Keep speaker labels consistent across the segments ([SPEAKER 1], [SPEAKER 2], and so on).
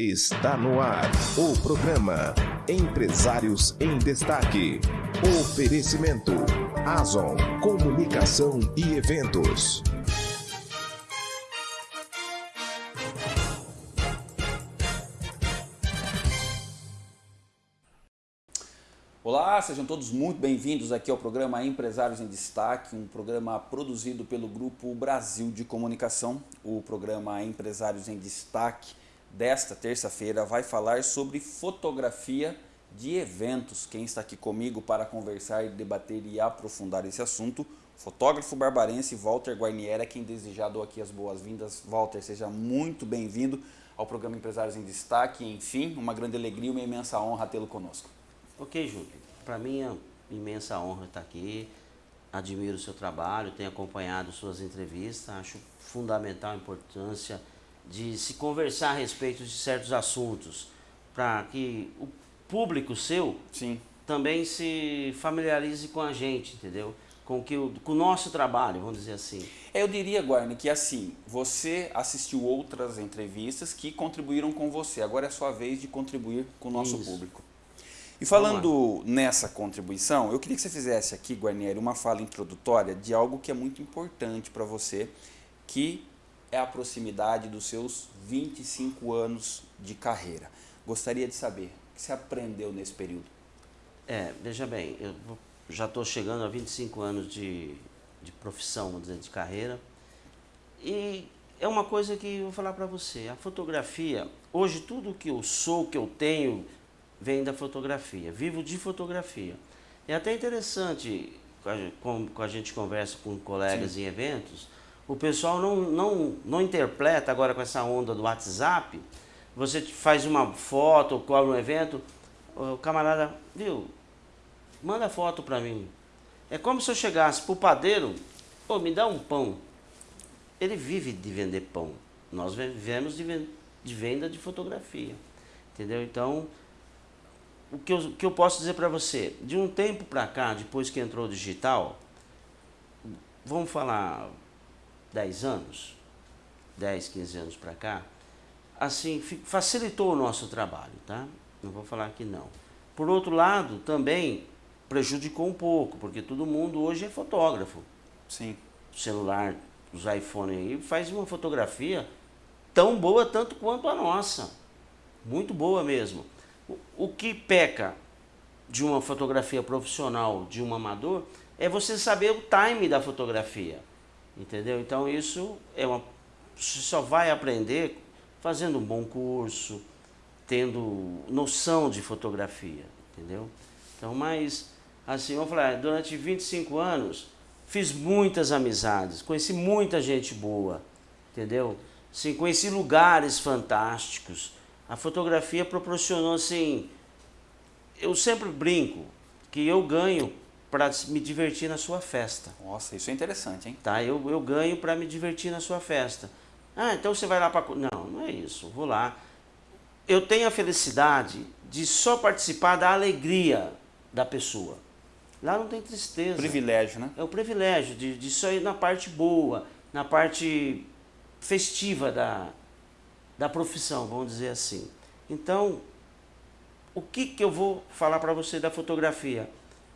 [SPEAKER 1] Está no ar o programa Empresários em Destaque. Oferecimento Azon Comunicação e Eventos.
[SPEAKER 2] Olá, sejam todos muito bem-vindos aqui ao programa Empresários em Destaque, um programa produzido pelo Grupo Brasil de Comunicação. O programa Empresários em Destaque desta terça-feira vai falar sobre fotografia de eventos. Quem está aqui comigo para conversar, debater e aprofundar esse assunto, fotógrafo barbarense Walter Guarniera, quem desejar dou aqui as boas-vindas. Walter, seja muito bem-vindo ao programa Empresários em Destaque. Enfim, uma grande alegria e uma imensa honra tê-lo conosco.
[SPEAKER 3] Ok, Júlio. Para mim é imensa honra estar aqui. Admiro o seu trabalho, tenho acompanhado suas entrevistas, acho fundamental a importância de se conversar a respeito de certos assuntos, para que o público seu
[SPEAKER 2] Sim.
[SPEAKER 3] também se familiarize com a gente, entendeu? Com, que o, com o nosso trabalho, vamos dizer assim.
[SPEAKER 2] Eu diria, Guarni, que assim, você assistiu outras entrevistas que contribuíram com você. Agora é a sua vez de contribuir com o nosso
[SPEAKER 3] Isso.
[SPEAKER 2] público. E falando nessa contribuição, eu queria que você fizesse aqui, Guarnieri, uma fala introdutória de algo que é muito importante para você, que é a proximidade dos seus 25 anos de carreira. Gostaria de saber o que você aprendeu nesse período.
[SPEAKER 3] É, veja bem, eu já estou chegando a 25 anos de, de profissão, vamos dizer, de carreira. E é uma coisa que eu vou falar para você. A fotografia, hoje tudo que eu sou, que eu tenho, vem da fotografia. Vivo de fotografia. É até interessante, com a- com, com a gente conversa com colegas em eventos, o pessoal não, não, não interpreta agora com essa onda do WhatsApp. Você faz uma foto ou cola um evento, o camarada, viu, manda foto para mim. É como se eu chegasse pro padeiro, ô, me dá um pão. Ele vive de vender pão. Nós vivemos de venda de fotografia. Entendeu? Então, o que eu, o que eu posso dizer para você, de um tempo para cá, depois que entrou o digital, vamos falar 10 anos, 10, 15 anos para cá, assim, facilitou o nosso trabalho, tá? Não vou falar que não. Por outro lado, também prejudicou um pouco, porque todo mundo hoje é fotógrafo.
[SPEAKER 2] Sim.
[SPEAKER 3] O celular, os iPhone aí, faz uma fotografia tão boa tanto quanto a nossa. Muito boa mesmo. O, o que peca de uma fotografia profissional, de um amador, é você saber o time da fotografia. Entendeu? Então isso é uma. Você só vai aprender fazendo um bom curso, tendo noção de fotografia. Entendeu? Então, mas, assim, vamos falar, durante 25 anos, fiz muitas amizades, conheci muita gente boa, entendeu? Sim, conheci lugares fantásticos. A fotografia proporcionou, assim, eu sempre brinco que eu ganho para me divertir na sua festa.
[SPEAKER 2] Nossa, isso é interessante, hein?
[SPEAKER 3] Tá? Eu, eu ganho para me divertir na sua festa. Ah, então você vai lá para. Não, não é isso. Vou lá. Eu tenho a felicidade de só participar da alegria da pessoa. Lá não tem tristeza.
[SPEAKER 2] Privilégio, né?
[SPEAKER 3] É o privilégio de, de só ir na parte boa, na parte festiva da, da profissão, vamos dizer assim. Então, o que, que eu vou falar para você da fotografia?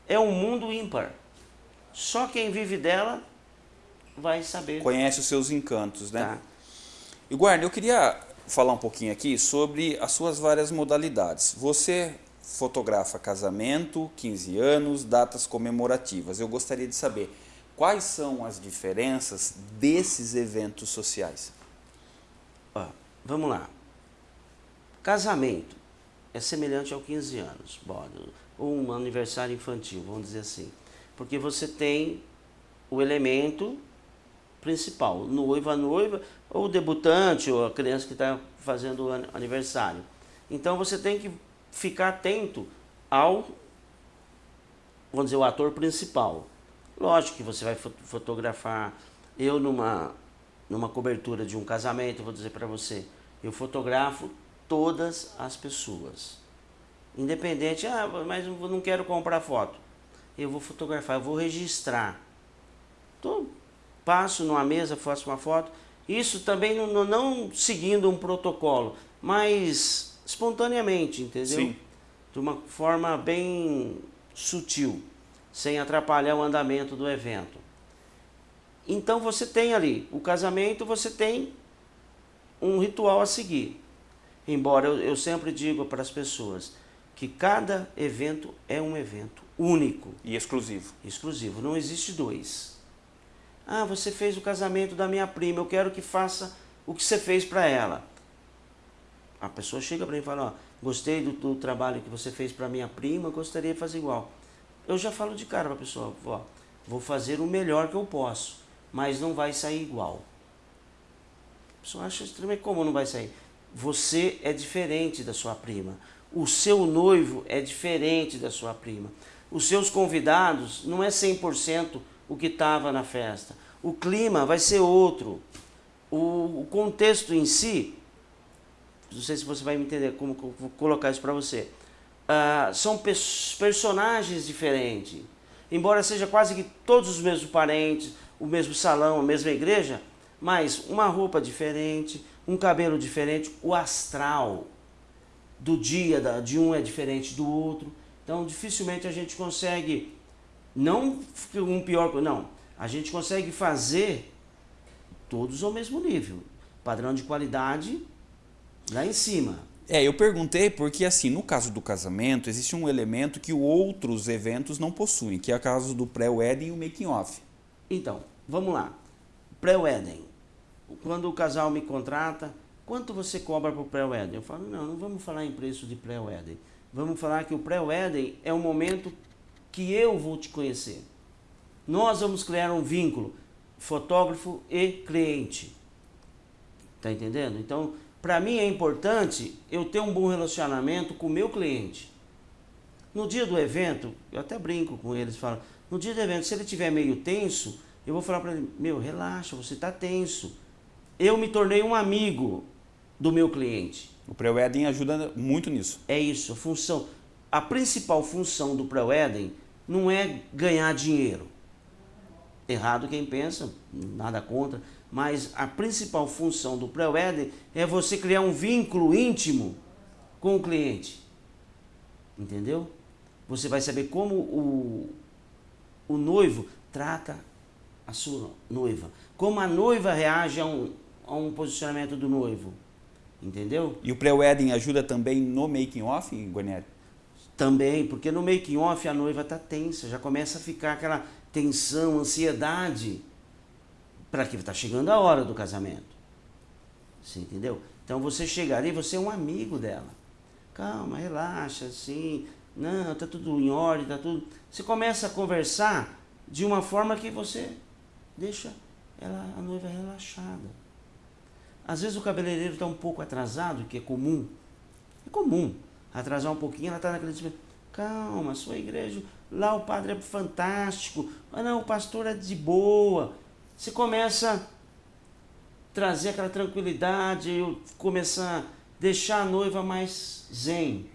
[SPEAKER 3] É um mundo ímpar. Só quem vive dela vai saber.
[SPEAKER 2] Conhece os seus encantos, né?
[SPEAKER 3] Tá.
[SPEAKER 2] E Guarda, eu queria falar um pouquinho aqui sobre as suas várias modalidades. Você fotografa casamento, 15 anos, datas comemorativas. Eu gostaria de saber quais são as diferenças desses eventos sociais.
[SPEAKER 3] Ó, vamos lá. Casamento é semelhante ao 15 anos, bom, um aniversário infantil, vamos dizer assim. Porque você tem o elemento principal, o noivo, a noiva, ou o debutante, ou a criança que está fazendo aniversário. Então você tem que ficar atento ao, vamos dizer, o ator principal. Lógico que você vai fo- fotografar, eu numa, numa cobertura de um casamento, vou dizer para você, eu fotografo todas as pessoas. Independente, ah, mas não quero comprar foto. Eu vou fotografar, eu vou registrar. Tô, passo numa mesa, faço uma foto. Isso também não, não- não seguindo um protocolo. mas espontaneamente, entendeu?
[SPEAKER 2] Sim.
[SPEAKER 3] De uma forma bem sutil, sem atrapalhar o andamento do evento. Então você tem ali o casamento, você tem um ritual a seguir. Embora eu, eu sempre digo para as pessoas que cada evento é um evento único.
[SPEAKER 2] E exclusivo.
[SPEAKER 3] Exclusivo, não existe dois. Ah, você fez o casamento da minha prima, eu quero que faça o que você fez para ela. A pessoa chega para mim e fala, ó, gostei do, do trabalho que você fez para minha prima, gostaria de fazer igual. Eu já falo de cara para a pessoa, ó, vou fazer o melhor que eu posso, mas não vai sair igual. A pessoa acha extremamente como não vai sair. Você é diferente da sua prima. O seu noivo é diferente da sua prima. Os seus convidados não é 100% o que estava na festa. O clima vai ser outro. O, contexto em si, não sei se você vai me entender como vou colocar isso para você. Uh, são personagens diferentes. Embora seja quase que todos os mesmos parentes, o mesmo salão, a mesma igreja, mas uma roupa diferente, um cabelo diferente, o astral do dia de um é diferente do outro. Então, dificilmente a gente consegue, não um pior, não, a gente consegue fazer todos ao mesmo nível. Padrão de qualidade lá em cima.
[SPEAKER 2] É, eu perguntei porque, assim, no caso do casamento, existe um elemento que outros eventos não possuem, que é o caso do pré-wedding e o making-off.
[SPEAKER 3] Então, vamos lá. Pré-wedding quando o casal me contrata, quanto você cobra para o pré-wedding? Eu falo, não, não vamos falar em preço de pré-wedding. Vamos falar que o pré-wedding é o momento que eu vou te conhecer. Nós vamos criar um vínculo, fotógrafo e cliente. Tá entendendo? Então, para mim é importante eu ter um bom relacionamento com o meu cliente. No dia do evento, eu até brinco com eles, falo, no dia do evento, se ele estiver meio tenso, eu vou falar para ele, meu, relaxa, você está tenso eu me tornei um amigo do meu cliente.
[SPEAKER 2] O pré-wedding ajuda muito nisso.
[SPEAKER 3] É isso, a função. A principal função do pré-wedding não é ganhar dinheiro. Errado quem pensa, nada contra, mas a principal função do pré-wedding é você criar um vínculo íntimo com o cliente. Entendeu? Você vai saber como o, o noivo trata a sua noiva, como a noiva reage a um, a um posicionamento do noivo. Entendeu?
[SPEAKER 2] E o pré-wedding ajuda também no making off, Guarnieri?
[SPEAKER 3] Também, porque no making off a noiva está tensa, já começa a ficar aquela tensão, ansiedade, para que está chegando a hora do casamento. Você entendeu? Então você chega ali, você é um amigo dela. Calma, relaxa, assim, não, tá tudo em ordem, tá tudo. Você começa a conversar de uma forma que você deixa ela, a noiva relaxada. Às vezes o cabeleireiro está um pouco atrasado, que é comum. É comum atrasar um pouquinho, ela está naquele tipo, calma, sua igreja, lá o padre é fantástico, mas não, o pastor é de boa. Você começa a trazer aquela tranquilidade, começar a deixar a noiva mais zen.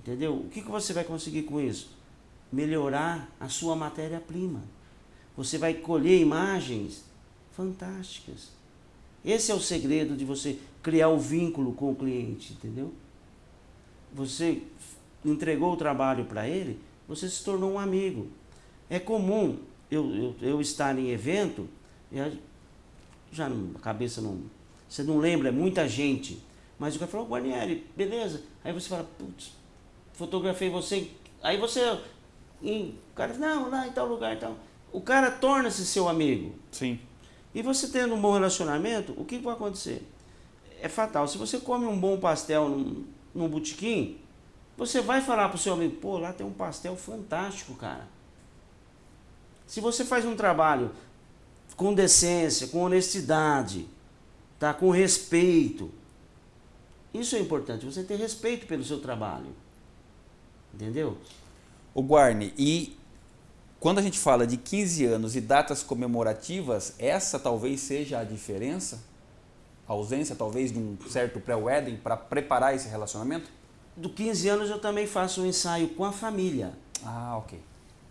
[SPEAKER 3] Entendeu? O que, que você vai conseguir com isso? Melhorar a sua matéria-prima. Você vai colher imagens fantásticas. Esse é o segredo de você criar o vínculo com o cliente, entendeu? Você entregou o trabalho para ele, você se tornou um amigo. É comum eu, eu, eu estar em evento, já a cabeça não. Você não lembra, é muita gente. Mas o cara falou, Guarnieri, beleza. Aí você fala, putz, fotografei você. Aí você. o cara, não, lá em tal lugar e tal. O cara torna-se seu amigo.
[SPEAKER 2] Sim.
[SPEAKER 3] E você tendo um bom relacionamento, o que vai acontecer? É fatal. Se você come um bom pastel num, num botequim, você vai falar para o seu amigo, pô, lá tem um pastel fantástico, cara. Se você faz um trabalho com decência, com honestidade, tá? com respeito, isso é importante, você ter respeito pelo seu trabalho. Entendeu?
[SPEAKER 2] O Guarne, e quando a gente fala de 15 anos e datas comemorativas, essa talvez seja a diferença? A ausência talvez de um certo pré-wedding para preparar esse relacionamento?
[SPEAKER 3] Do 15 anos eu também faço um ensaio com a família.
[SPEAKER 2] Ah, ok.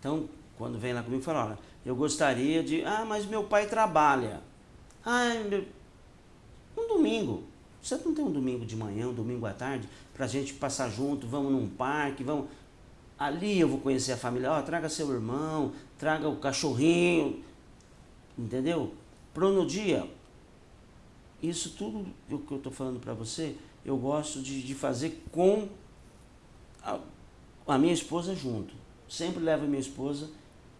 [SPEAKER 3] Então, quando vem lá comigo, fala, olha, eu gostaria de... Ah, mas meu pai trabalha. Ah, meu... um domingo. Você não tem um domingo de manhã, um domingo à tarde, para a gente passar junto, vamos num parque, vamos. Ali eu vou conhecer a família, ó, traga seu irmão, traga o cachorrinho, entendeu? Pro no dia, isso tudo que eu estou falando para você, eu gosto de, de fazer com a, a, minha esposa junto. Sempre levo a minha esposa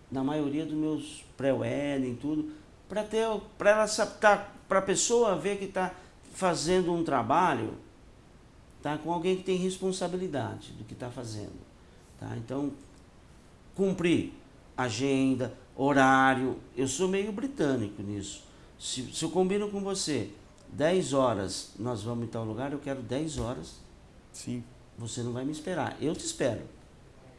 [SPEAKER 3] na maioria dos meus pré-wedding, tudo, para ter para ela tá, para a pessoa ver que está fazendo um trabalho tá com alguém que tem responsabilidade do que está fazendo tá? Então cumprir agenda horário eu sou meio britânico nisso. Se, se eu combino com você 10 horas nós vamos em tal lugar eu quero 10 horas.
[SPEAKER 2] Sim.
[SPEAKER 3] Você não vai me esperar. Eu te espero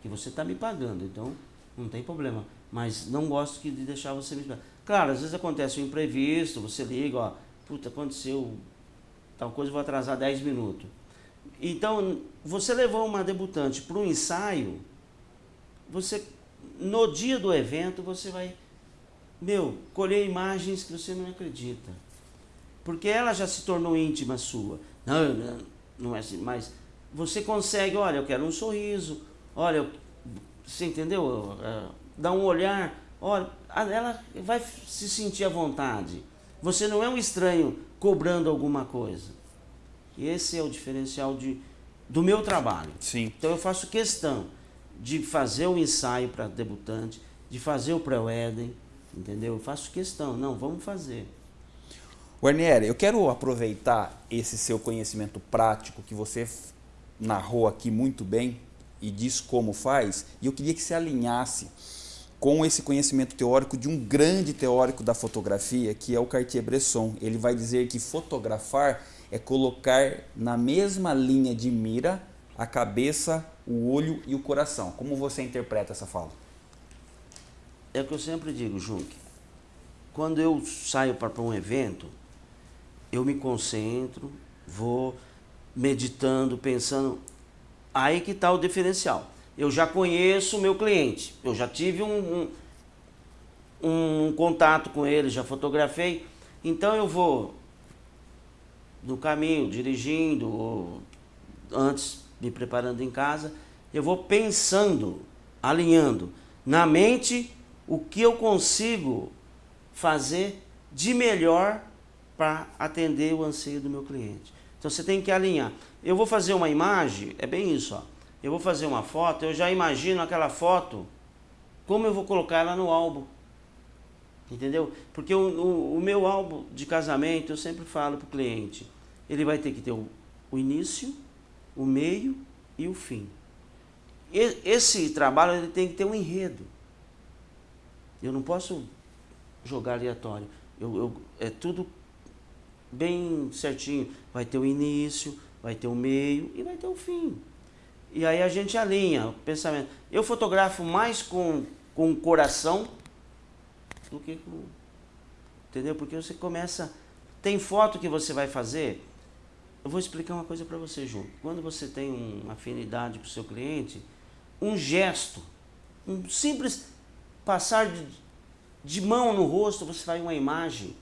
[SPEAKER 3] que você está me pagando então não tem problema. Mas não gosto de deixar você me esperar. Claro às vezes acontece um imprevisto você liga ó puta aconteceu tal coisa, vou atrasar 10 minutos. Então, você levou uma debutante para um ensaio, você, no dia do evento, você vai, meu, colher imagens que você não acredita. Porque ela já se tornou íntima sua. Não, não, é assim, mas você consegue, olha, eu quero um sorriso, olha, você entendeu? Dá um olhar, olha, ela vai se sentir à vontade. Você não é um estranho cobrando alguma coisa. E esse é o diferencial de, do meu trabalho.
[SPEAKER 2] Sim.
[SPEAKER 3] Então eu faço questão de fazer o ensaio para debutante, de fazer o pré-wedding, entendeu? Eu faço questão, não, vamos fazer.
[SPEAKER 2] Guarnieri, eu quero aproveitar esse seu conhecimento prático que você narrou aqui muito bem e diz como faz, e eu queria que você alinhasse com esse conhecimento teórico de um grande teórico da fotografia, que é o Cartier-Bresson. Ele vai dizer que fotografar é colocar na mesma linha de mira a cabeça, o olho e o coração. Como você interpreta essa fala?
[SPEAKER 3] É o que eu sempre digo, Junque. Quando eu saio para um evento, eu me concentro, vou meditando, pensando. Aí que está o diferencial eu já conheço o meu cliente, eu já tive um, um, um contato com ele, já fotografei, então eu vou no caminho, dirigindo, ou antes me preparando em casa, eu vou pensando, alinhando na mente o que eu consigo fazer de melhor para atender o anseio do meu cliente. Então você tem que alinhar. Eu vou fazer uma imagem, é bem isso, ó eu vou fazer uma foto, eu já imagino aquela foto, como eu vou colocar ela no álbum. Entendeu? Porque o, o, o meu álbum de casamento, eu sempre falo para o cliente, ele vai ter que ter o, o início, o meio e o fim. E, esse trabalho ele tem que ter um enredo. Eu não posso jogar aleatório. Eu, eu, é tudo bem certinho. Vai ter o início, vai ter o meio e vai ter o fim. E aí a gente alinha o pensamento. Eu fotografo mais com, com o coração do que com. Entendeu? Porque você começa. Tem foto que você vai fazer. Eu vou explicar uma coisa para você, Ju. Quando você tem uma afinidade com o seu cliente, um gesto, um simples passar de, de mão no rosto, você faz uma imagem,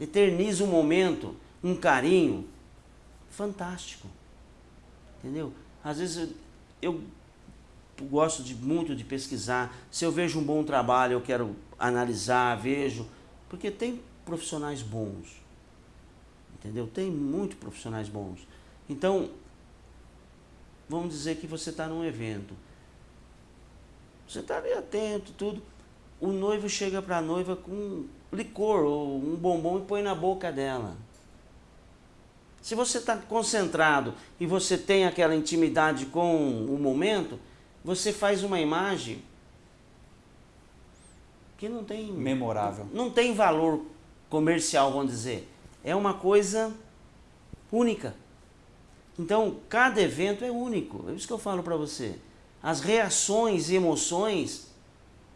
[SPEAKER 3] eterniza um momento, um carinho fantástico. Entendeu? Às vezes eu, eu gosto de, muito de pesquisar. Se eu vejo um bom trabalho, eu quero analisar, vejo. Porque tem profissionais bons. Entendeu? Tem muito profissionais bons. Então, vamos dizer que você está num evento. Você está ali atento, tudo. O noivo chega para a noiva com licor ou um bombom e põe na boca dela. Se você está concentrado e você tem aquela intimidade com o momento, você faz uma imagem que não tem
[SPEAKER 2] memorável.
[SPEAKER 3] Não tem valor comercial, vamos dizer. É uma coisa única. Então, cada evento é único. É isso que eu falo para você. As reações e emoções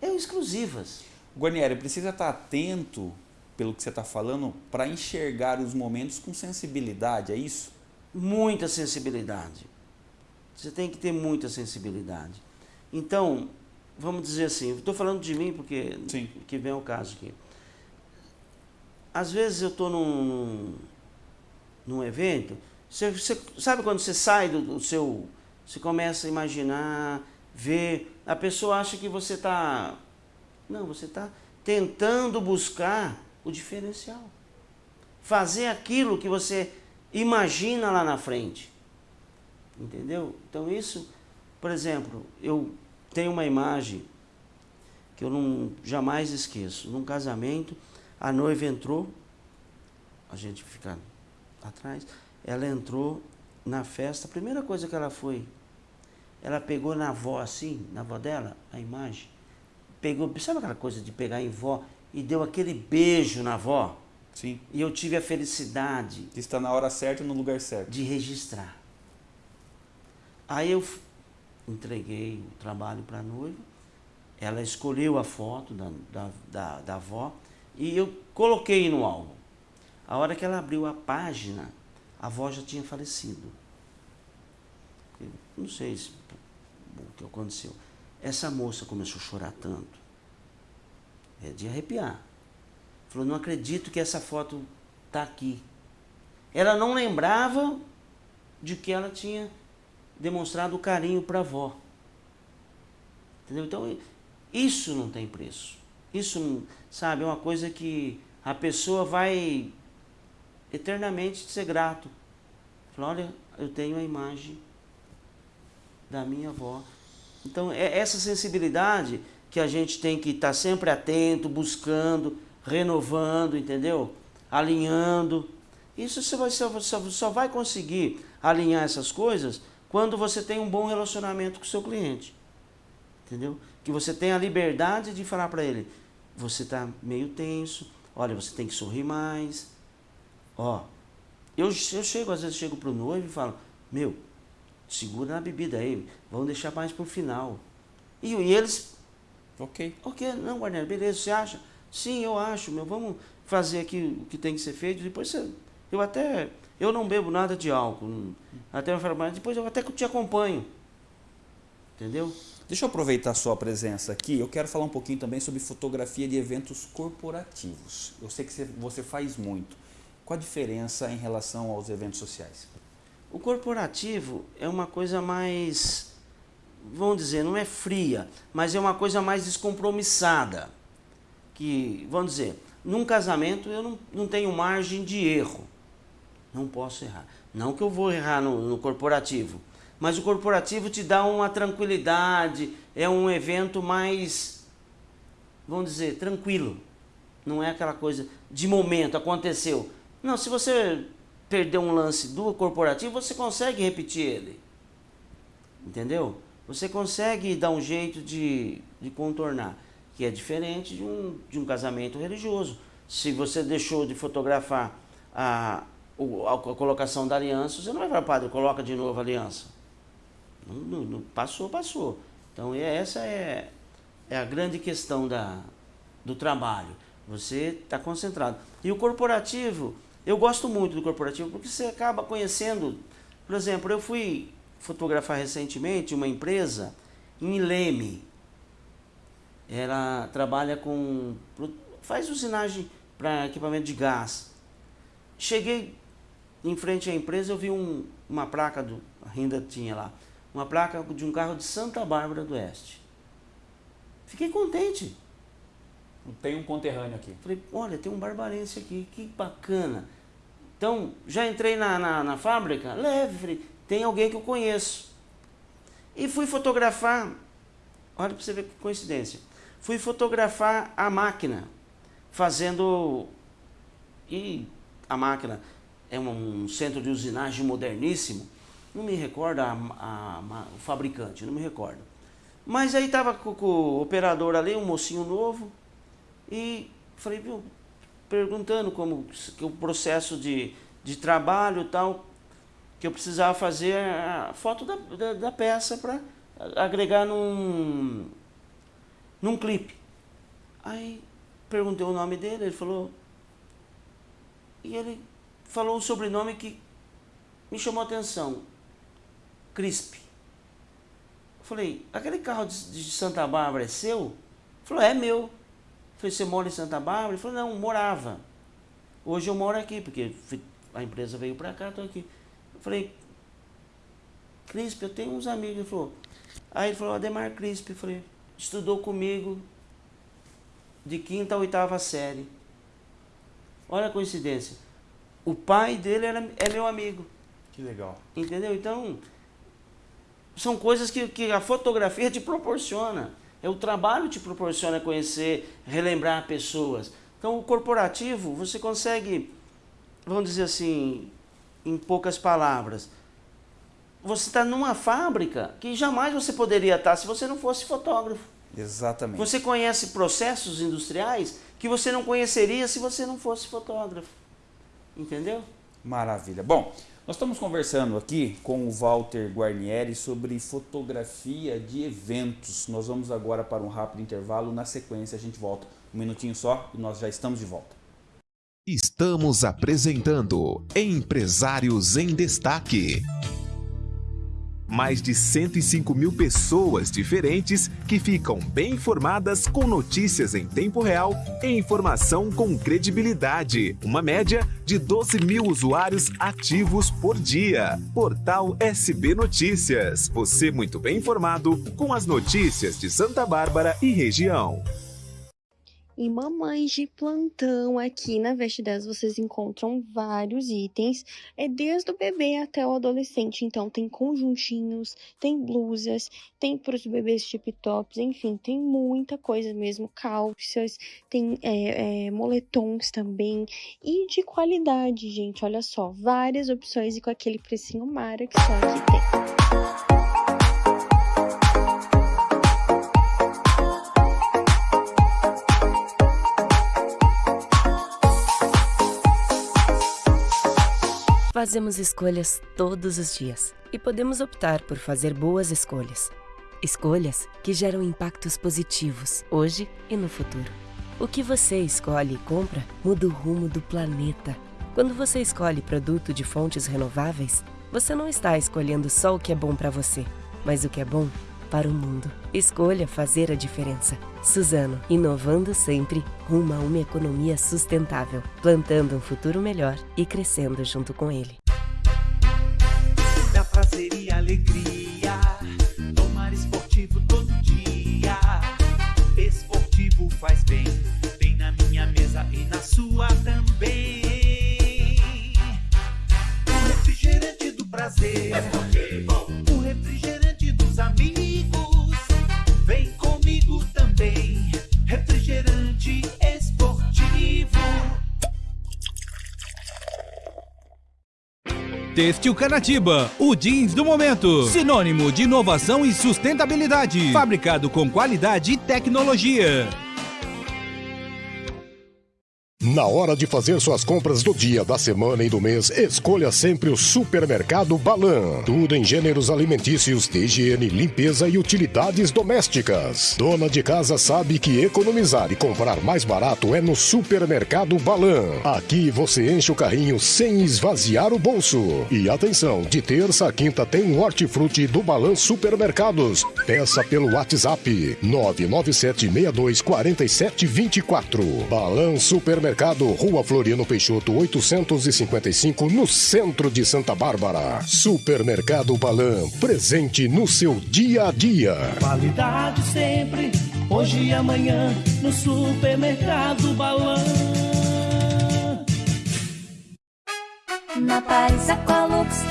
[SPEAKER 3] são exclusivas.
[SPEAKER 2] Guarnieri, precisa estar atento pelo que você está falando, para enxergar os momentos com sensibilidade, é isso?
[SPEAKER 3] Muita sensibilidade. Você tem que ter muita sensibilidade. Então, vamos dizer assim, estou falando de mim porque
[SPEAKER 2] Sim.
[SPEAKER 3] que vem o caso aqui. Às vezes eu estou num, num evento, você, você sabe quando você sai do, do, seu. Você começa a imaginar, ver. A pessoa acha que você está. Não, você está tentando buscar o diferencial. Fazer aquilo que você imagina lá na frente. Entendeu? Então isso, por exemplo, eu tenho uma imagem que eu não jamais esqueço. Num casamento, a noiva entrou, a gente fica atrás, ela entrou na festa, a primeira coisa que ela foi, ela pegou na avó assim, na avó dela, a imagem, pegou, sabe aquela coisa de pegar em vó e deu aquele beijo na avó?
[SPEAKER 2] Sim.
[SPEAKER 3] E eu tive a felicidade.
[SPEAKER 2] Que está na hora certa e no lugar certo.
[SPEAKER 3] De registrar. Aí eu entreguei o trabalho para a noiva, ela escolheu a foto da, da, da, da avó e eu coloquei no álbum. A hora que ela abriu a página, a avó já tinha falecido. Não sei se, o que aconteceu. Essa moça começou a chorar tanto. É de arrepiar. Falou, não acredito que essa foto está aqui. Ela não lembrava de que ela tinha demonstrado carinho para a avó. Entendeu? Então, isso não tem preço. Isso, sabe, é uma coisa que a pessoa vai eternamente ser grato. Fala, olha, eu tenho a imagem da minha avó. Então, é essa sensibilidade que a gente tem que estar tá sempre atento, buscando, renovando, entendeu? Alinhando. Isso você, vai, você só vai conseguir alinhar essas coisas quando você tem um bom relacionamento com o seu cliente. Entendeu? Que você tem a liberdade de falar para ele, você está meio tenso, olha, você tem que sorrir mais. Ó, eu, eu chego, às vezes chego pro noivo e falo, meu, segura na bebida aí, vamos deixar mais pro final. E, e eles,
[SPEAKER 2] ok.
[SPEAKER 3] Ok, não, Guarnero, beleza, você acha? Sim, eu acho, meu, vamos fazer aqui o que tem que ser feito. Depois você, eu até, eu não bebo nada de álcool. Até eu falo, mas depois eu até te acompanho. Entendeu?
[SPEAKER 2] Deixa eu aproveitar a sua presença aqui. Eu quero falar um pouquinho também sobre fotografia de eventos corporativos. Eu sei que você faz muito. Qual a diferença em relação aos eventos sociais?
[SPEAKER 3] O corporativo é uma coisa mais, vamos dizer, não é fria, mas é uma coisa mais descompromissada que, vamos dizer, num casamento eu não, não tenho margem de erro. Não posso errar. Não que eu vou errar no, no corporativo, mas o corporativo te dá uma tranquilidade, é um evento mais, vamos dizer, tranquilo. Não é aquela coisa de momento, aconteceu. Não, se você perder um lance do corporativo, você consegue repetir ele. Entendeu? Você consegue dar um jeito de, de contornar que é diferente de um, de um casamento religioso. Se você deixou de fotografar a, a, a colocação da aliança, você não vai falar, padre, coloca de novo a aliança. Não, não, não, passou, passou. Então é, essa é, é a grande questão da, do trabalho. Você está concentrado. E o corporativo, eu gosto muito do corporativo porque você acaba conhecendo. Por exemplo, eu fui fotografar recentemente uma empresa em Leme, ela trabalha com. faz usinagem para equipamento de gás. Cheguei em frente à empresa, eu vi um, uma placa do. ainda tinha lá. Uma placa de um carro de Santa Bárbara do Oeste. Fiquei contente.
[SPEAKER 2] Tem um conterrâneo aqui.
[SPEAKER 3] Falei, olha, tem um barbarense aqui, que bacana. Então, já entrei na, na, na fábrica, leve, tem alguém que eu conheço. E fui fotografar. Olha para você ver que coincidência fui fotografar a máquina, fazendo. E a máquina é um centro de usinagem moderníssimo. Não me recordo a, a, a, o fabricante, não me recordo. Mas aí estava com, com, o operador ali, um mocinho novo, e falei, viu, perguntando como que o processo de, de trabalho e tal, que eu precisava fazer a foto da, da, da peça para agregar num, num clipe. Aí perguntei o nome dele, ele falou. E ele falou um sobrenome que me chamou a atenção. Crisp. Eu falei, aquele carro de, de Santa Bárbara é seu? Ele falou, é meu. Eu falei, você mora em Santa Bárbara? Ele falou, não, morava. Hoje eu moro aqui, porque a empresa veio para cá, estou aqui. Eu falei, Crisp, eu tenho uns amigos. Ele falou, aí ele falou, Ademar Crisp, eu falei, estudou comigo de quinta a oitava série. Olha a coincidência. O pai dele era, é meu amigo.
[SPEAKER 2] Que legal.
[SPEAKER 3] Entendeu? Então, são coisas que, que a fotografia te proporciona. É o trabalho te proporciona conhecer, relembrar pessoas. Então, o corporativo, você consegue, vamos dizer assim, em poucas palavras, você está numa fábrica que jamais você poderia estar se você não fosse fotógrafo.
[SPEAKER 2] Exatamente.
[SPEAKER 3] Você conhece processos industriais que você não conheceria se você não fosse fotógrafo. Entendeu?
[SPEAKER 2] Maravilha. Bom, nós estamos conversando aqui com o Walter Guarnieri sobre fotografia de eventos. Nós vamos agora para um rápido intervalo. Na sequência, a gente volta um minutinho só e nós já estamos de volta.
[SPEAKER 1] Estamos apresentando Empresários em Destaque mais de 105 mil pessoas diferentes que ficam bem informadas com notícias em tempo real e informação com credibilidade. Uma média de 12 mil usuários ativos por dia. Portal SB Notícias. Você muito bem informado com as notícias de Santa Bárbara e região.
[SPEAKER 4] E mamães de plantão aqui na Veste 10 vocês encontram vários itens, é desde o bebê até o adolescente. Então tem conjuntinhos, tem blusas, tem para os bebês tip tops, enfim, tem muita coisa mesmo, calças, tem é, é, moletons também e de qualidade, gente. Olha só, várias opções e com aquele precinho mara que só aqui tem.
[SPEAKER 5] Fazemos escolhas todos os dias e podemos optar por fazer boas escolhas. Escolhas que geram impactos positivos hoje e no futuro. O que você escolhe e compra muda o rumo do planeta. Quando você escolhe produto de fontes renováveis, você não está escolhendo só o que é bom para você, mas o que é bom para o mundo. Escolha fazer a diferença. Suzano, inovando sempre rumo a uma economia sustentável, plantando um futuro melhor e crescendo junto com ele.
[SPEAKER 6] Dá prazer e alegria, tomar esportivo todo dia. Esportivo faz bem, tem na minha mesa e na sua também. O refrigerante do prazer,
[SPEAKER 7] Têxtil Canatiba, o jeans do momento. Sinônimo de inovação e sustentabilidade. Fabricado com qualidade e tecnologia.
[SPEAKER 8] Na hora de fazer suas compras do dia, da semana e do mês, escolha sempre o Supermercado Balan. Tudo em gêneros alimentícios, higiene, limpeza e utilidades domésticas. Dona de casa sabe que economizar e comprar mais barato é no Supermercado Balan. Aqui você enche o carrinho sem esvaziar o bolso. E atenção, de terça a quinta tem hortifruti do Balan Supermercados. Peça pelo WhatsApp 997624724. Balan Supermercado Supermercado, Rua Floriano Peixoto, 855, no centro de Santa Bárbara. Supermercado Balan, presente no seu dia a dia.
[SPEAKER 6] Qualidade sempre, hoje e amanhã, no Supermercado Balan.
[SPEAKER 9] Na Paris Aqualux,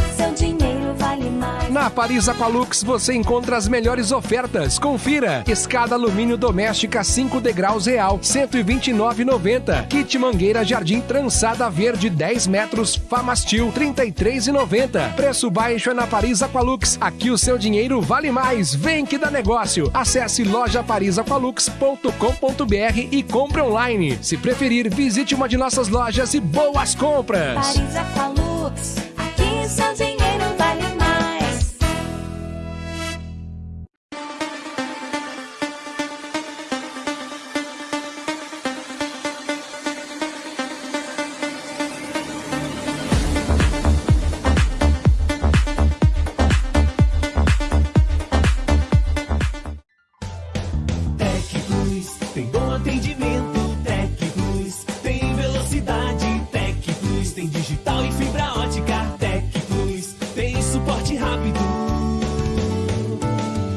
[SPEAKER 10] Na Paris Aqualux você encontra as melhores ofertas. Confira: escada alumínio doméstica 5 degraus real, 129,90. Kit mangueira jardim trançada verde 10 metros, Famastil 33,90. Preço baixo é na Paris Aqualux. Aqui o seu dinheiro vale mais. Vem que dá negócio. Acesse lojaparisaqualux.com.br e compre online. Se preferir, visite uma de nossas lojas e boas compras.
[SPEAKER 9] Paris Aqualux,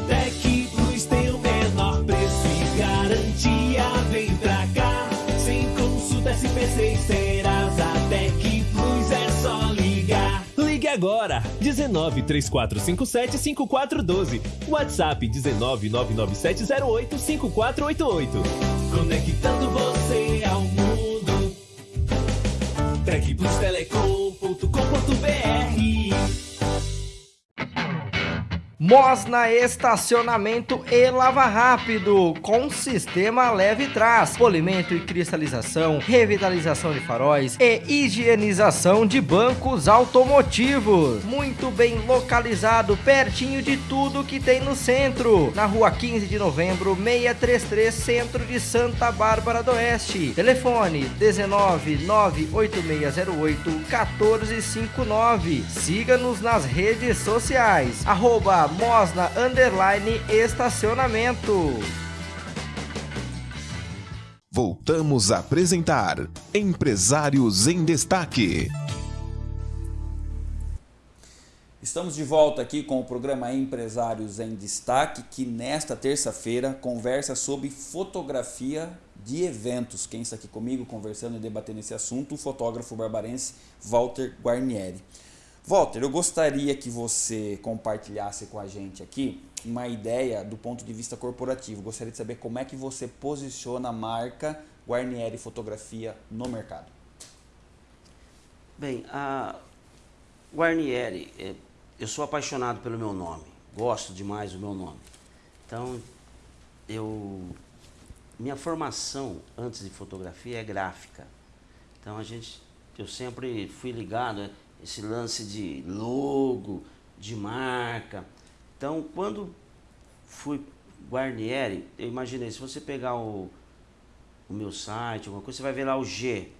[SPEAKER 9] Tec Plus tem o menor
[SPEAKER 6] preço e garantia. Vem pra cá. Sem consulta SP, serás a Tec Plus. É só ligar. Ligue
[SPEAKER 11] agora. 19 3457 5412. WhatsApp 19 99708 5488.
[SPEAKER 6] Conectando você ao mundo. Tec Plus Telecom.
[SPEAKER 12] Mosna Estacionamento e Lava Rápido, com sistema leve trás, polimento e cristalização, revitalização de faróis e higienização de bancos automotivos. Muito bem localizado, pertinho de tudo que tem no centro. Na rua 15 de novembro, 633, centro de Santa Bárbara do Oeste. Telefone 19 98608 1459. Siga-nos nas redes sociais. Arroba Mosna Underline Estacionamento.
[SPEAKER 1] Voltamos a apresentar Empresários em Destaque.
[SPEAKER 2] Estamos de volta aqui com o programa Empresários em Destaque, que nesta terça-feira conversa sobre fotografia de eventos. Quem está aqui comigo conversando e debatendo esse assunto, o fotógrafo barbarense Walter Guarnieri. Walter, eu gostaria que você compartilhasse com a gente aqui uma ideia do ponto de vista corporativo. Gostaria de saber como é que você posiciona a marca Guarnieri Fotografia no mercado.
[SPEAKER 3] Bem, a Guarnieri, é, eu sou apaixonado pelo meu nome, gosto demais do meu nome. Então, eu minha formação antes de fotografia é gráfica. Então a gente, eu sempre fui ligado a esse lance de logo, de marca. Então, quando fui Guarnieri, eu imaginei, se você pegar o, o meu site, alguma coisa, você vai ver lá o G.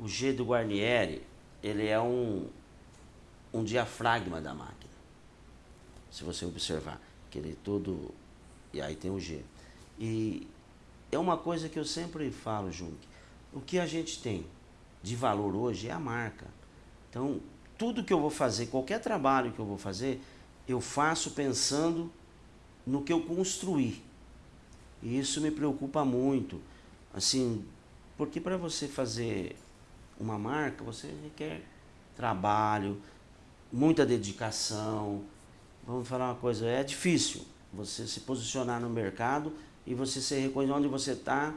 [SPEAKER 3] O G do Guarnieri, ele é um, um diafragma da máquina. Se você observar, que ele é todo. E aí tem o G. E é uma coisa que eu sempre falo, Jung. O que a gente tem de valor hoje é a marca. Então, tudo que eu vou fazer, qualquer trabalho que eu vou fazer, eu faço pensando no que eu construí. E isso me preocupa muito. Assim, porque para você fazer uma marca, você requer trabalho, muita dedicação. Vamos falar uma coisa, é difícil você se posicionar no mercado e você ser reconhecido onde você está.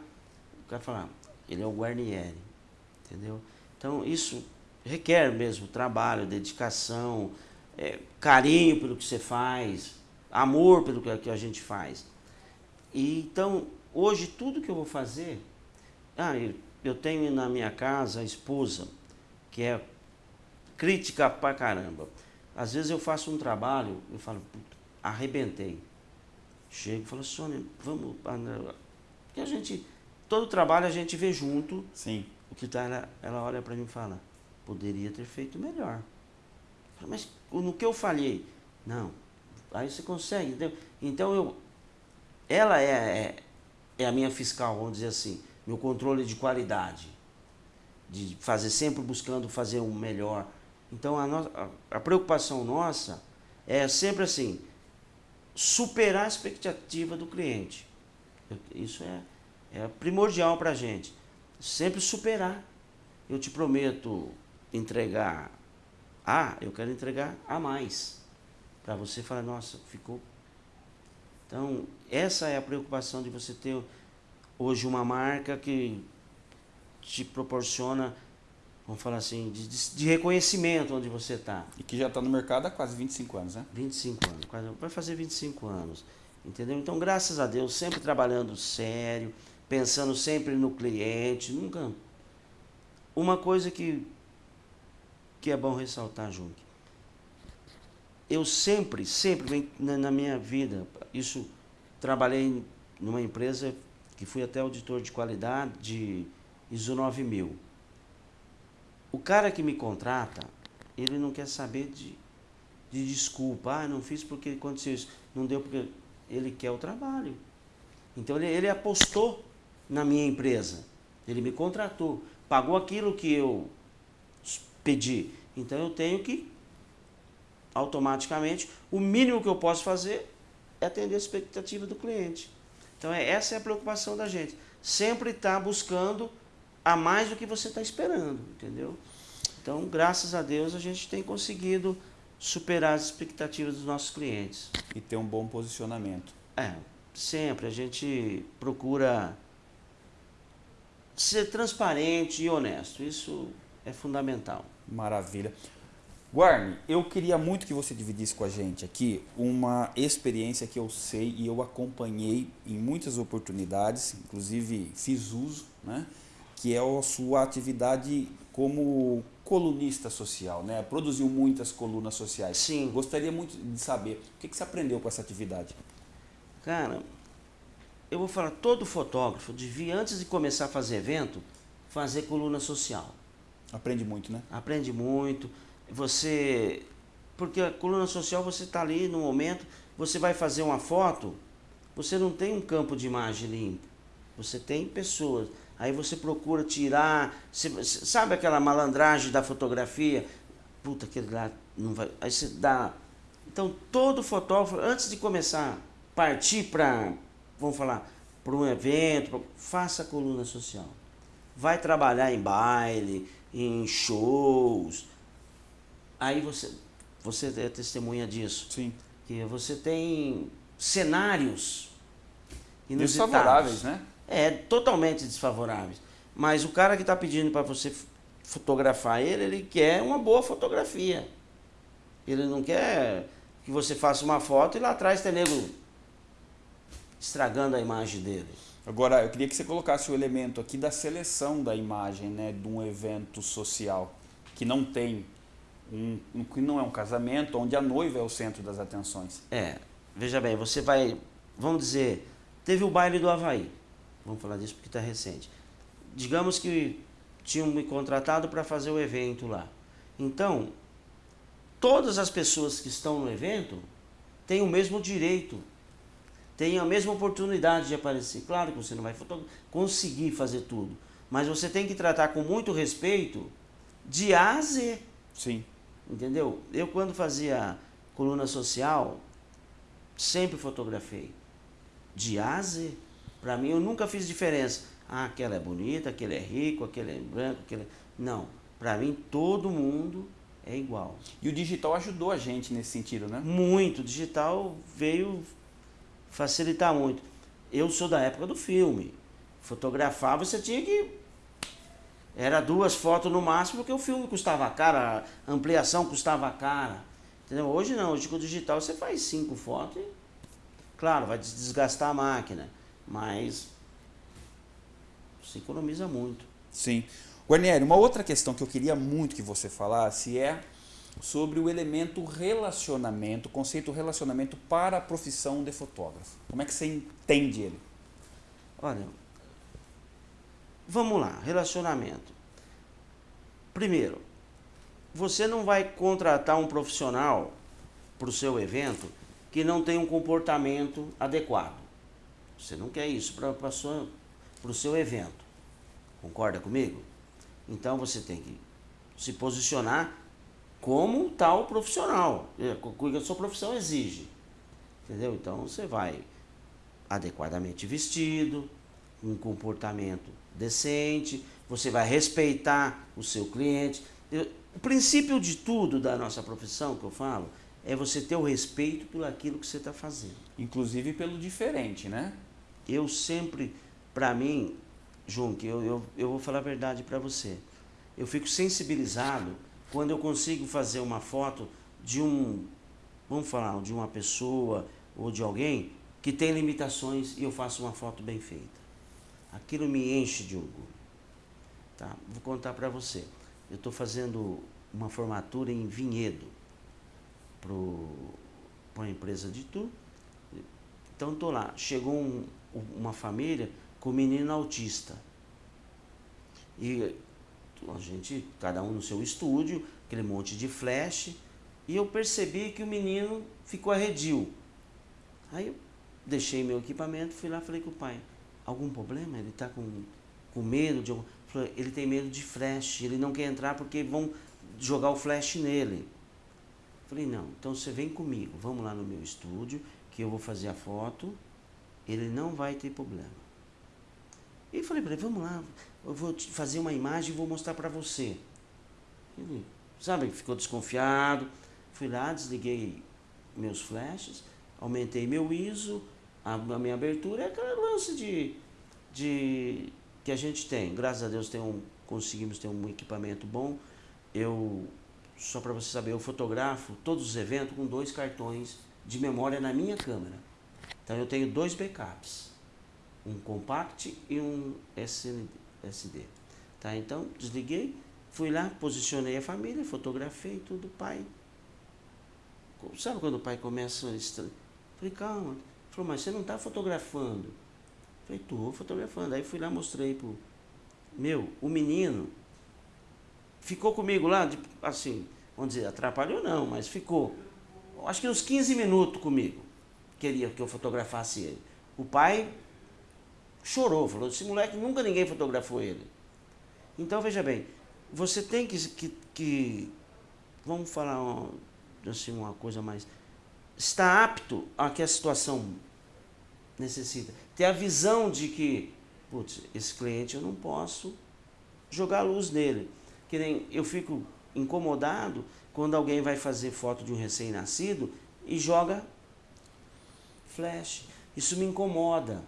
[SPEAKER 3] O cara falar, ele é o Guarnieri, entendeu? Então isso requer mesmo trabalho, dedicação, é, carinho pelo que você faz, amor pelo que a gente faz. E, então, hoje tudo que eu vou fazer, ah, eu, tenho na minha casa a esposa, que é crítica pra caramba. Às vezes eu faço um trabalho, eu falo, arrebentei. Chego e falo, Sônia, vamos. Porque a gente, todo trabalho a gente vê junto.
[SPEAKER 2] Sim.
[SPEAKER 3] O que tá, ela, ela olha para mim e fala, poderia ter feito melhor. Mas no que eu falhei? Não. Aí você consegue, entendeu? Então eu. Ela é, é, é a minha fiscal, vamos dizer assim, meu controle de qualidade. De fazer sempre buscando fazer o melhor. Então a, no, a, a preocupação nossa é sempre assim, superar a expectativa do cliente. Isso é, é primordial para a gente. Sempre superar. Eu te prometo entregar A, eu quero entregar A mais. Para você falar, nossa, ficou. Então, essa é a preocupação de você ter hoje uma marca que te proporciona, vamos falar assim, de, de reconhecimento onde você está.
[SPEAKER 2] E que já está no mercado há quase 25 anos, né?
[SPEAKER 3] 25 anos, quase, vai fazer 25 anos. Entendeu? Então, graças a Deus, sempre trabalhando sério, pensando sempre no cliente, nunca. Uma coisa que, que é bom ressaltar, Jung. Eu sempre, sempre na, minha vida, isso trabalhei numa empresa que fui até auditor de qualidade de ISO 9000. O cara que me contrata, ele não quer saber de, de desculpa. Ah, não fiz porque aconteceu isso. Não deu porque ele quer o trabalho. Então ele, ele apostou na minha empresa. Ele me contratou. Pagou aquilo que eu pedi. Então eu tenho que, automaticamente, o mínimo que eu posso fazer é atender a expectativa do cliente. Então é, essa é a preocupação da gente. Sempre estar tá buscando a mais do que você está esperando, entendeu? Então, graças a Deus, a gente tem conseguido superar as expectativas dos nossos clientes.
[SPEAKER 2] E ter um bom posicionamento.
[SPEAKER 3] É, sempre a gente procura ser transparente e honesto. Isso é fundamental.
[SPEAKER 2] Maravilha. Guarni, eu queria muito que você dividisse com a gente aqui uma experiência que eu sei e eu acompanhei em muitas oportunidades, inclusive fiz uso, né? que é a sua atividade como colunista social, né? Produziu muitas colunas sociais.
[SPEAKER 3] Sim.
[SPEAKER 2] Gostaria muito de saber o que, que você aprendeu com essa atividade.
[SPEAKER 3] Cara, eu vou falar, todo fotógrafo devia, antes de começar a fazer evento, fazer coluna social.
[SPEAKER 2] Aprende muito, né?
[SPEAKER 3] Aprende muito. Você. Porque a coluna social você está ali no momento, você vai fazer uma foto, você não tem um campo de imagem limpo. Você tem pessoas. Aí você procura tirar. sabe aquela malandragem da fotografia? Puta, aquele lá não vai. Aí você dá. Então todo fotógrafo, antes de começar, partir para, vamos falar, para um evento, pra- faça coluna social. Vai trabalhar em baile, em shows. Aí você, você é testemunha disso.
[SPEAKER 2] Sim.
[SPEAKER 3] Que você tem cenários inusitados.
[SPEAKER 2] Desfavoráveis, né?
[SPEAKER 3] É, totalmente desfavoráveis. Mas o cara que está pedindo para você fotografar ele, ele quer uma boa fotografia. Ele não quer que você faça uma foto e lá atrás tem nego estragando a imagem dele.
[SPEAKER 2] Agora, eu queria que você colocasse o elemento aqui da seleção da imagem, né, de um evento social que não tem um, que não é um casamento, onde a noiva é o centro das atenções.
[SPEAKER 3] É, veja bem, você vai, vamos dizer, teve o baile do Havaí. Vamos falar disso porque está recente. Digamos que tinham me contratado para fazer o evento lá. Então, todas as pessoas que estão no evento têm o mesmo direito, têm a mesma oportunidade de aparecer. Claro que você não vai conseguir fazer tudo, mas você tem que tratar com muito respeito de A a Z.
[SPEAKER 2] Sim.
[SPEAKER 3] Entendeu? Eu, quando fazia coluna social, sempre fotografei. De A a Z. Pra mim, eu nunca fiz diferença. Ah, aquela é bonita, aquele é rico, aquele é branco, aquele é... Não. Pra mim, todo mundo é igual.
[SPEAKER 2] E o digital ajudou a gente nesse sentido, né?
[SPEAKER 3] Muito. O digital veio facilitar muito. Eu sou da época do filme. Fotografar, você tinha que. Era duas fotos no máximo, porque o filme custava caro, a ampliação custava cara. Entendeu? Hoje não, hoje com o digital você faz cinco fotos e. Claro, vai des- desgastar a máquina, mas. Você economiza muito.
[SPEAKER 2] Sim. Guarnieri, uma outra questão que eu queria muito que você falasse é sobre o elemento relacionamento, o conceito relacionamento para a profissão de fotógrafo. Como é que você entende ele?
[SPEAKER 3] Olha, vamos lá, relacionamento. Primeiro, você não vai contratar um profissional para o seu evento que não tem um comportamento adequado. Você não quer isso para o seu evento. Concorda comigo? Então você tem que se posicionar como tal profissional, o que a sua profissão exige. Entendeu? Então você vai adequadamente vestido, um comportamento decente, você vai respeitar o seu cliente. Eu- o princípio de tudo da nossa profissão que eu falo é você ter o respeito por aquilo que você está fazendo.
[SPEAKER 2] Inclusive pelo diferente, né?
[SPEAKER 3] Eu sempre, para mim, Junque, eu, eu, eu vou falar a verdade para você. Eu fico sensibilizado quando eu consigo fazer uma foto de um, vamos falar, de uma pessoa ou de alguém que tem limitações e eu faço uma foto bem feita. Aquilo me enche de orgulho. Tá? Vou contar para você. Eu estou fazendo uma formatura em Vinhedo para uma empresa de tu. Então estou lá. Chegou um- uma família com um menino autista. E a gente, cada um no seu estúdio, aquele monte de flash, e eu percebi que o menino ficou arredio. Aí eu deixei meu equipamento, fui lá falei com o pai, algum problema? Ele está com, com medo de Ele tem medo de flash, ele não quer entrar porque vão jogar o flash nele. Falei, não, então você vem comigo, vamos lá no meu estúdio, que eu vou fazer a foto, ele não vai ter problema. E falei para ele, vamos lá, eu vou fazer uma imagem e vou mostrar para você. Ele, sabe, ficou desconfiado. Fui lá, desliguei meus flashes, aumentei meu ISO, a, minha abertura, é aquele lance de, de que a gente tem. Graças a Deus tem um, conseguimos ter um equipamento bom. Eu, só para você saber, eu fotografo todos os eventos com dois cartões de memória na minha câmera. Então eu tenho dois backups, um compact e um SD. Tá? Então desliguei, fui lá, posicionei a família, fotografei tudo, pai. Sabe quando o pai começa a estranhar? Falei, calma. Falou, mas você não está fotografando. Falei, tô fotografando. Aí fui lá, mostrei pro. Meu, o menino ficou comigo lá, de, assim, vamos dizer, atrapalhou não, mas ficou. Acho que uns 15 minutos comigo. Queria que eu fotografasse ele. O pai chorou, falou, esse moleque nunca ninguém fotografou ele. Então veja bem, você tem que, que, que vamos falar assim, uma coisa mais. Está apto a que a situação necessita. Ter a visão de que, putz, esse cliente eu não posso jogar luz nele. Que nem eu fico incomodado quando alguém vai fazer foto de um recém-nascido e joga flash. Isso me incomoda.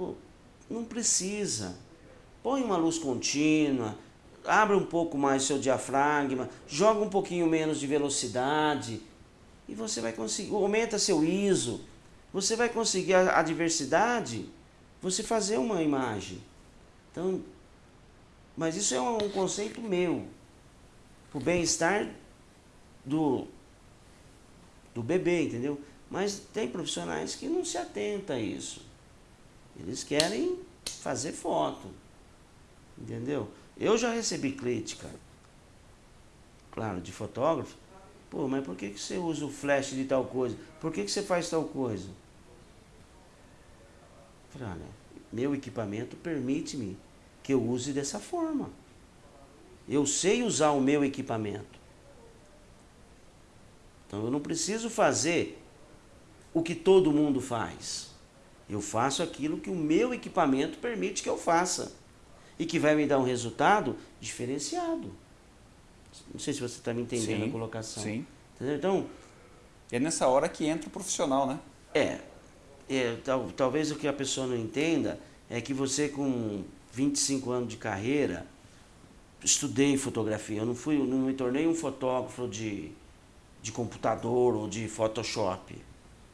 [SPEAKER 3] Pô, não precisa. Põe uma luz contínua, abre um pouco mais seu diafragma, joga um pouquinho menos de velocidade e você vai conseguir, aumenta seu ISO, você vai conseguir a, a diversidade, você fazer uma imagem. Então, mas isso é um, um conceito meu, o bem-estar do, do bebê, entendeu? Mas tem profissionais que não se atentam a isso. Eles querem fazer foto, entendeu? Eu já recebi crítica, claro, de fotógrafo. Pô, mas por que, que você usa o flash de tal coisa? Por que, que você faz tal coisa? Falei, olha, meu equipamento permite-me que eu use dessa forma. Eu sei usar o meu equipamento. Então eu não preciso fazer o que todo mundo faz. Eu faço aquilo que o meu equipamento permite que eu faça e que vai me dar um resultado diferenciado. Não sei se você está me entendendo sim, a colocação.
[SPEAKER 2] Sim.
[SPEAKER 3] Entendeu? Então.
[SPEAKER 2] É nessa hora que entra o profissional, né?
[SPEAKER 3] É. é tal, talvez o que a pessoa não entenda é que você, com 25 anos de carreira, estudei fotografia. Eu não, fui, não me tornei um fotógrafo de, de computador ou de Photoshop.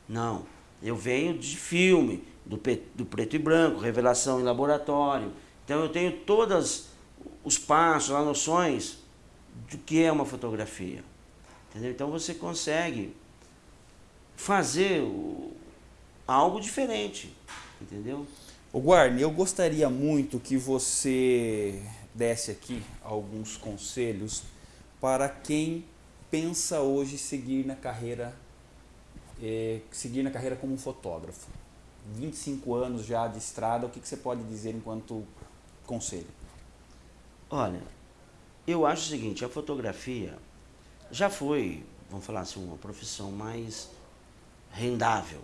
[SPEAKER 3] Não. Eu venho de filme, do, do preto e branco, revelação em laboratório então eu tenho todos os passos, as noções do que é uma fotografia. Entendeu? Então você consegue fazer o, algo diferente, entendeu?
[SPEAKER 2] O Guarni, eu gostaria muito que você desse aqui alguns conselhos para quem pensa hoje seguir na carreira é, seguir na carreira como fotógrafo. 25 anos já de estrada, o que, que você pode dizer enquanto conselho?
[SPEAKER 3] Olha, eu acho o seguinte, a fotografia já foi, vamos falar assim, uma profissão mais rendável,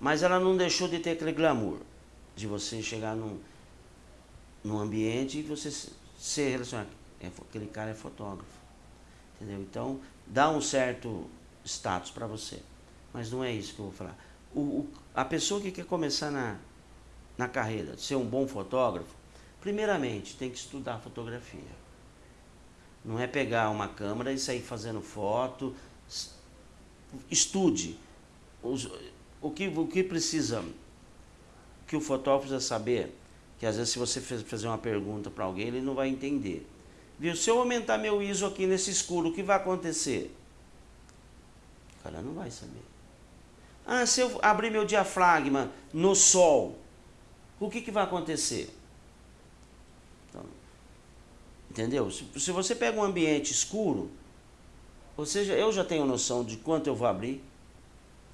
[SPEAKER 3] mas ela não deixou de ter aquele glamour de você chegar num, num ambiente e você se relacionar. É, aquele cara é fotógrafo. Entendeu? Então, dá um certo status para você. Mas não é isso que eu vou falar. O, o, a pessoa que quer começar na, na carreira, ser um bom fotógrafo, Primeiramente, tem que estudar fotografia. Não é pegar uma câmera e sair fazendo foto. Estude. o, que, o que precisa, que o fotógrafo precisa saber, que às vezes se você fazer uma pergunta para alguém, ele não vai entender. Viu? Se eu aumentar meu ISO aqui nesse escuro, o que vai acontecer? O cara não vai saber. Ah, se eu abrir meu diafragma no sol, o que, que vai acontecer? Entendeu? Se, se você pega um ambiente escuro, ou seja, eu já tenho noção de quanto eu vou abrir,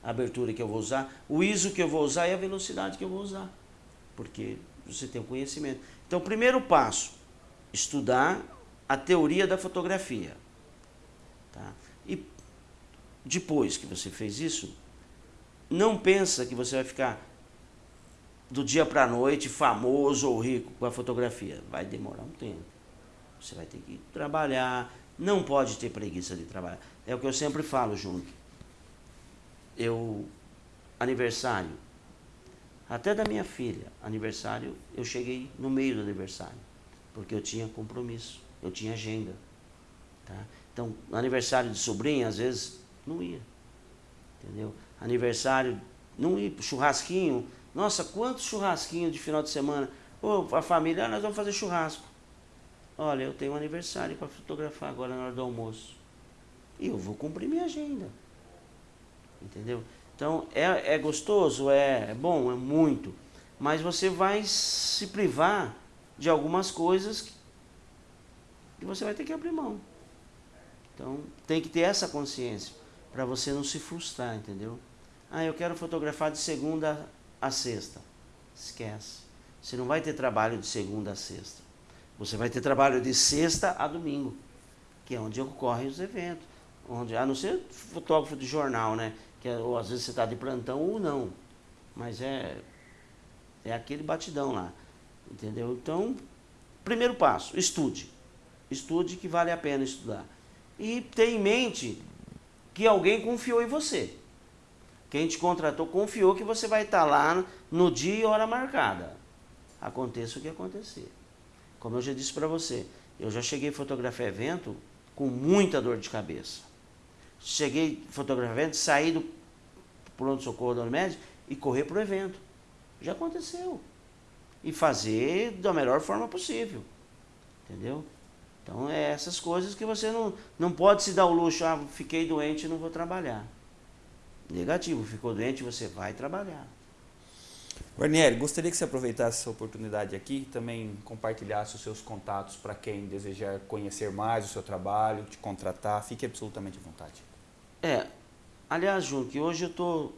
[SPEAKER 3] a abertura que eu vou usar, o ISO que eu vou usar e a velocidade que eu vou usar. Porque você tem o conhecimento. Então, primeiro passo, estudar a teoria da fotografia. Tá? E depois que você fez isso, não pensa que você vai ficar do dia para a noite famoso ou rico com a fotografia. Vai demorar um tempo. Você vai ter que trabalhar, não pode ter preguiça de trabalhar. É o que eu sempre falo, Júnior. Eu, aniversário, até da minha filha, aniversário, eu cheguei no meio do aniversário, porque eu tinha compromisso, eu tinha agenda. Tá? Então, aniversário de sobrinha, às vezes, não ia. Entendeu? Aniversário, não ia, churrasquinho. Nossa, quantos churrasquinhos de final de semana? Ô, a família, ah, nós vamos fazer churrasco. Olha, eu tenho um aniversário para fotografar agora na hora do almoço. E eu vou cumprir minha agenda. Entendeu? Então, é, é gostoso? É, é bom? É muito. Mas você vai se privar de algumas coisas que você vai ter que abrir mão. Então, tem que ter essa consciência para você não se frustrar, entendeu? Ah, eu quero fotografar de segunda a sexta. Esquece. Você não vai ter trabalho de segunda a sexta. Você vai ter trabalho de sexta a domingo, que é onde ocorrem os eventos. Onde, a não ser fotógrafo de jornal, né? Que é, ou às vezes você está de plantão ou não. Mas é, é aquele batidão lá. Entendeu? Então, primeiro passo, estude. Estude que vale a pena estudar. E tenha em mente que alguém confiou em você. Quem te contratou confiou que você vai estar lá no dia e hora marcada. Aconteça o que acontecer. Como eu já disse para você, eu já cheguei a fotografar evento com muita dor de cabeça. Cheguei fotografar evento, saí do pronto-socorro da Unimed e correr para o evento. Já aconteceu. E fazer da melhor forma possível. Entendeu? Então é essas coisas que você não, não pode se dar o luxo, ah, fiquei doente e não vou trabalhar. Negativo, ficou doente, você vai trabalhar.
[SPEAKER 2] Guarnieri, gostaria que você aproveitasse essa oportunidade aqui e também compartilhasse os seus contatos para quem desejar conhecer mais o seu trabalho, te contratar. Fique absolutamente à vontade.
[SPEAKER 3] É, aliás, Jun, que hoje eu estou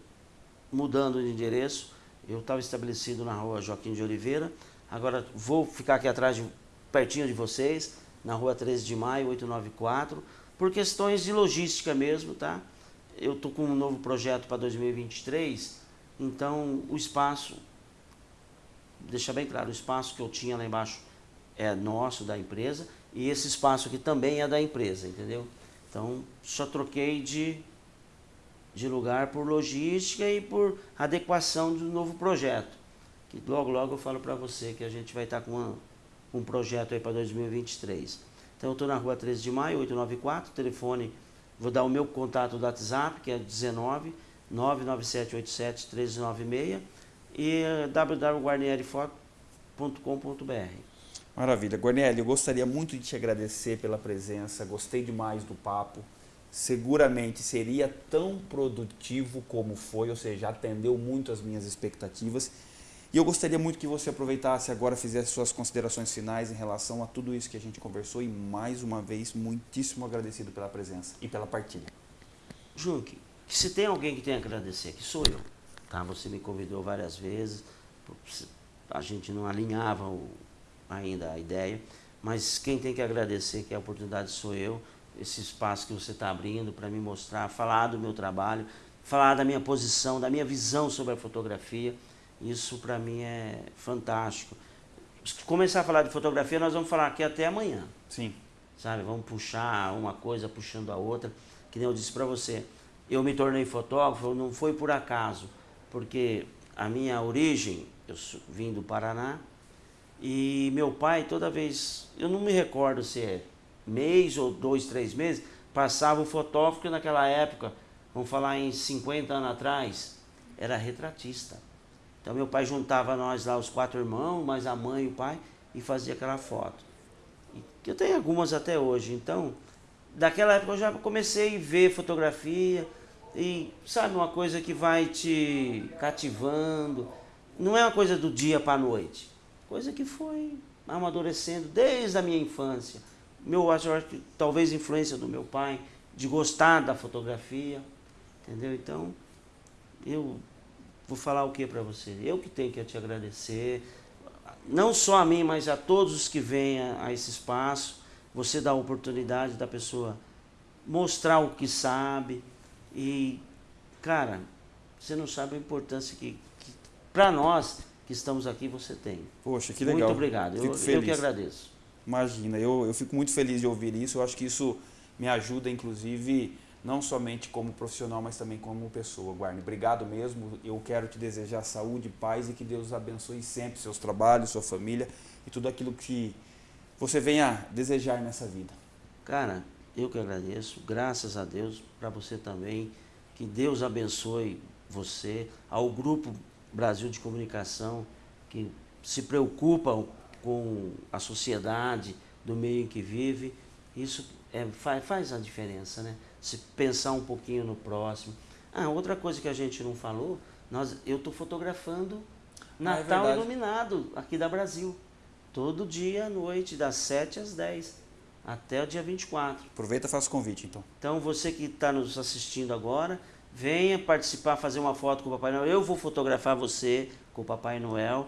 [SPEAKER 3] mudando de endereço. Eu estava estabelecido na rua Joaquim de Oliveira. Agora vou ficar aqui atrás, de, pertinho de vocês, na rua 13 de maio, 894, por questões de logística mesmo, tá? Eu estou com um novo projeto para 2023, então o espaço deixar bem claro, o espaço que eu tinha lá embaixo é nosso, da empresa, e esse espaço aqui também é da empresa, entendeu? Então, só troquei de, de lugar por logística e por adequação do novo projeto. Que logo, logo eu falo para você que a gente vai estar com uma, um projeto aí para 2023. Então, eu estou na rua 13 de maio, 894, telefone, vou dar o meu contato do WhatsApp, que é 19 99787 1396 e www.guarnierifoto.com.br.
[SPEAKER 2] Maravilha. Guarnieri, eu gostaria muito de te agradecer pela presença, gostei demais do papo. Seguramente seria tão produtivo como foi, ou seja, atendeu muito as minhas expectativas. E eu gostaria muito que você aproveitasse agora, fizesse suas considerações finais em relação a tudo isso que a gente conversou e mais uma vez, muitíssimo agradecido pela presença e pela partilha.
[SPEAKER 3] Junque, se tem alguém que tem a agradecer, que sou eu. Tá? Você me convidou várias vezes, a gente não alinhava o, ainda a ideia, mas quem tem que agradecer que a oportunidade sou eu, esse espaço que você está abrindo para me mostrar, falar do meu trabalho, falar da minha posição, da minha visão sobre a fotografia, isso para mim é fantástico. Se começar a falar de fotografia, nós vamos falar aqui até amanhã.
[SPEAKER 2] Sim.
[SPEAKER 3] Sabe, vamos puxar uma coisa puxando a outra, que nem eu disse para você. Eu me tornei fotógrafo, não foi por acaso porque a minha origem, eu vim do Paraná, e meu pai, toda vez, eu não me recordo se é mês ou dois, três meses, passava o fotógrafo que naquela época, vamos falar em 50 anos atrás, era retratista. Então meu pai juntava nós lá, os quatro irmãos, mais a mãe e o pai, e fazia aquela foto. E eu tenho algumas até hoje, então, daquela época eu já comecei a ver fotografia, e sabe uma coisa que vai te cativando. Não é uma coisa do dia para a noite. Coisa que foi amadurecendo desde a minha infância. Meu, acho que talvez influência do meu pai, de gostar da fotografia. Entendeu? Então, eu vou falar o que para você? Eu que tenho que te agradecer. Não só a mim, mas a todos os que vêm a, a esse espaço. Você dá a oportunidade da pessoa mostrar o que sabe, e, cara, você não sabe a importância que, que para nós que estamos aqui você tem.
[SPEAKER 2] Poxa, que legal.
[SPEAKER 3] Muito obrigado. Eu, eu, que agradeço.
[SPEAKER 2] Imagina, eu, eu fico muito feliz de ouvir isso. Eu acho que isso me ajuda, inclusive, não somente como profissional, mas também como pessoa. Guarni, obrigado mesmo. Eu quero te desejar saúde, paz e que Deus abençoe sempre seus trabalhos, sua família e tudo aquilo que você venha desejar nessa vida.
[SPEAKER 3] Cara, eu que agradeço, graças a Deus, para você também. Que Deus abençoe você, ao Grupo Brasil de Comunicação, que se preocupa com a sociedade, do meio em que vive. Isso é, faz, faz a diferença, né? Se pensar um pouquinho no próximo. Ah, outra coisa que a gente não falou, nós, eu estou fotografando
[SPEAKER 2] Ah, é
[SPEAKER 3] Natal. Iluminado aqui da Brasil. Todo dia à noite, das 7 às 10, até o dia 24.
[SPEAKER 2] Aproveita e faça o convite, então.
[SPEAKER 3] Então você que está nos assistindo agora, venha participar, fazer uma foto com o Papai Noel. Eu vou fotografar você com o Papai Noel.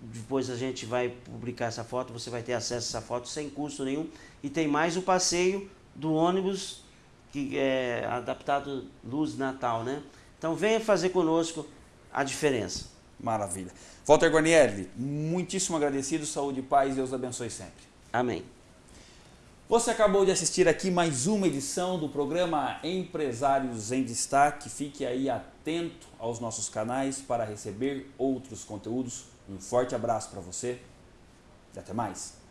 [SPEAKER 3] Depois a gente vai publicar essa foto, você vai ter acesso a essa foto sem custo nenhum. E tem mais o passeio do ônibus que é adaptado luz Natal, né? Então venha fazer conosco a diferença.
[SPEAKER 2] Maravilha. Walter Guarnieri, muitíssimo agradecido, saúde e paz, Deus abençoe sempre.
[SPEAKER 3] Amém.
[SPEAKER 2] Você acabou de assistir aqui mais uma edição do programa Empresários em Destaque. Fique aí atento aos nossos canais para receber outros conteúdos. Um forte abraço para você e até mais.